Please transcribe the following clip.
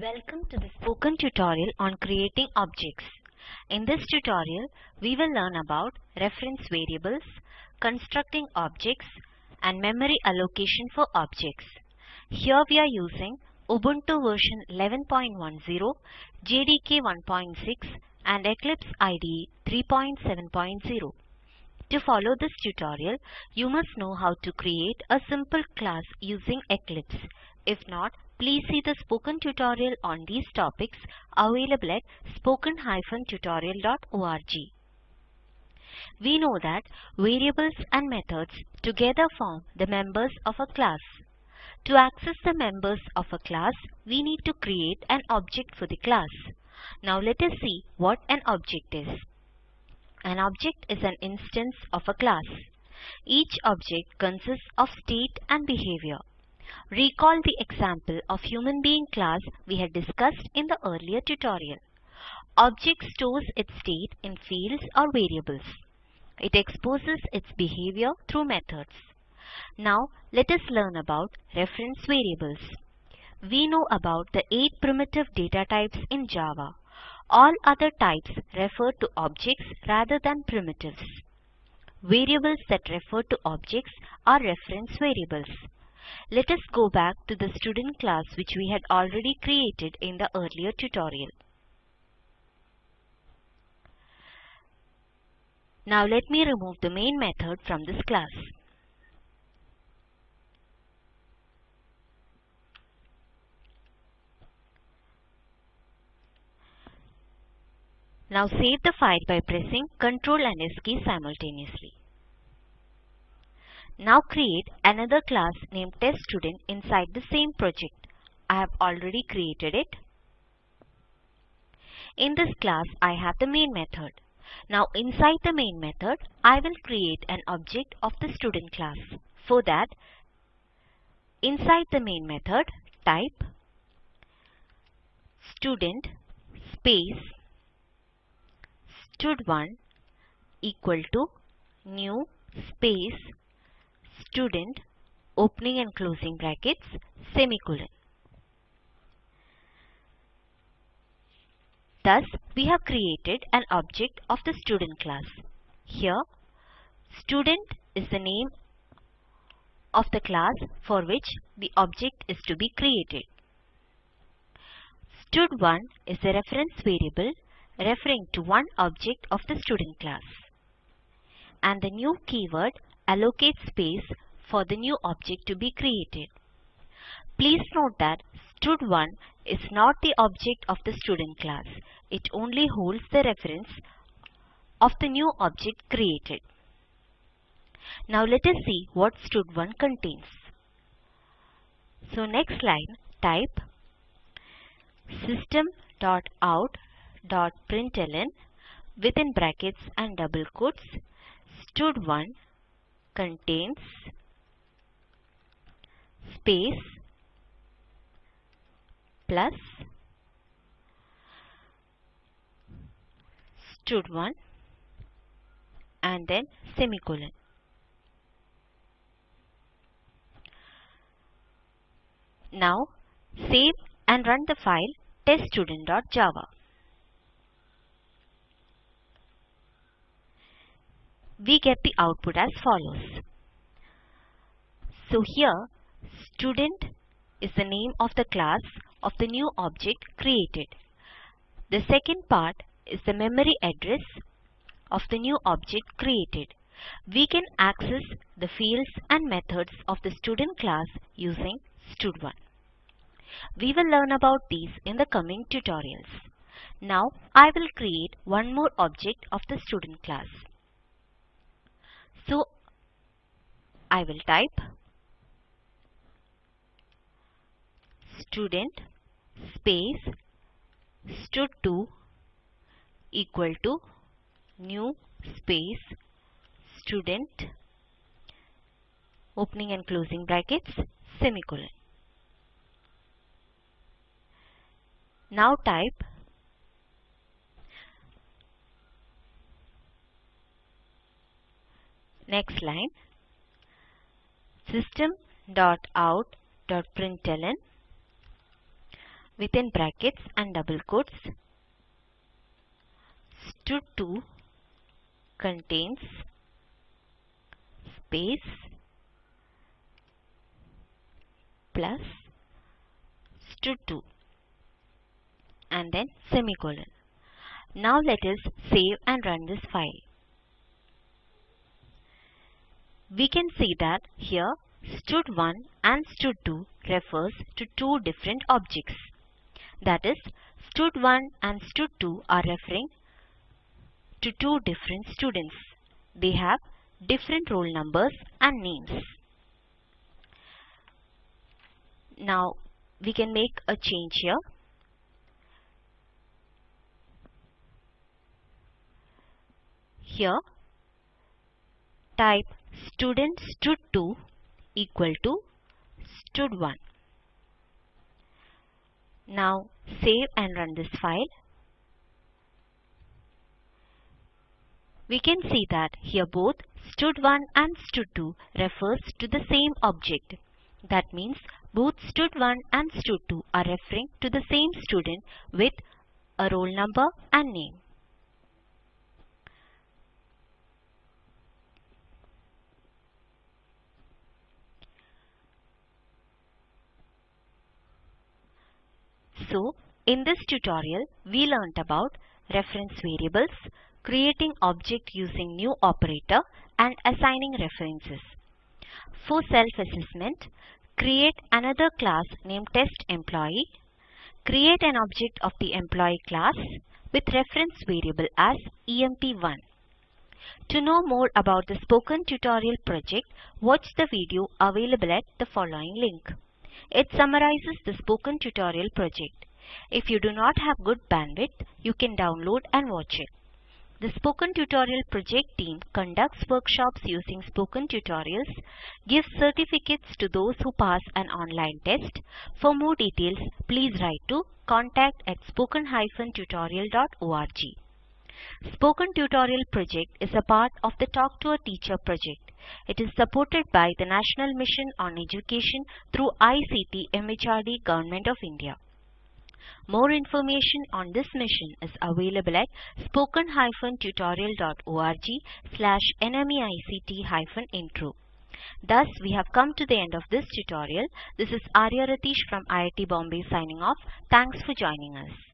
Welcome to the spoken tutorial on creating objects. In this tutorial, we will learn about reference variables, constructing objects, and memory allocation for objects. Here we are using Ubuntu version 11.10, JDK 1.6, and Eclipse IDE 3.7.0. To follow this tutorial, you must know how to create a simple class using Eclipse. If not, please see the spoken tutorial on these topics available at spoken-tutorial.org. We know that variables and methods together form the members of a class. To access the members of a class, we need to create an object for the class. Now let us see what an object is. An object is an instance of a class. Each object consists of state and behavior. Recall the example of human being class we had discussed in the earlier tutorial. Object stores its state in fields or variables. It exposes its behavior through methods. Now let us learn about reference variables. We know about the 8 primitive data types in Java. All other types refer to objects rather than primitives. Variables that refer to objects are reference variables. Let us go back to the student class which we had already created in the earlier tutorial. Now let me remove the main method from this class. Now save the file by pressing Ctrl and S key simultaneously. Now create another class named TestStudent inside the same project. I have already created it. In this class, I have the main method. Now inside the main method, I will create an object of the student class. For that, inside the main method, type student space stud1 equal to new space student opening and closing brackets semicolon. Thus, we have created an object of the student class. Here, student is the name of the class for which the object is to be created. Stud1 is the reference variable referring to one object of the student class. And the new keyword allocates space for the new object to be created. Please note that stud1 is not the object of the student class. It only holds the reference of the new object created. Now let us see what stud1 contains. So next line type system.out.println within brackets and double quotes stud1 contains space plus stud1 and then semicolon. Now save and run the file teststudent.java. We get the output as follows. So here student is the name of the class of the new object created. The second part is the memory address of the new object created. We can access the fields and methods of the student class using stud1. We will learn about these in the coming tutorials. Now I will create one more object of the student class. So I will type student space stud2 equal to new space student opening and closing brackets semicolon. Now type next line system.out.println within brackets and double quotes stud2 contains space plus stud2 and then semicolon. Now let us save and run this file. We can see that here stud1 and stud2 refers to two different objects. That is, stud1 and stud2 are referring to two different students. They have different roll numbers and names. Now we can make a change here. Here type student stud2 equal to stud1. Now save and run this file. We can see that here both stud1 and stud2 refers to the same object. That means both stud1 and stud2 are referring to the same student with a roll number and name. So, in this tutorial, we learnt about reference variables, creating object using new operator and assigning references. For self-assessment, create another class named testEmployee, create an object of the employee class with reference variable as emp1. To know more about the spoken tutorial project, watch the video available at the following link. It summarizes the spoken tutorial project. If you do not have good bandwidth, you can download and watch it. The Spoken Tutorial project team conducts workshops using Spoken Tutorials, gives certificates to those who pass an online test. For more details, please write to contact at spoken-tutorial.org. Spoken Tutorial project is a part of the Talk to a Teacher project. It is supported by the National Mission on Education through ICT MHRD Government of India. More information on this mission is available at spoken-tutorial.org slash nmeict-intro. Thus, we have come to the end of this tutorial. This is Arya Ratish from IIT Bombay signing off. Thanks for joining us.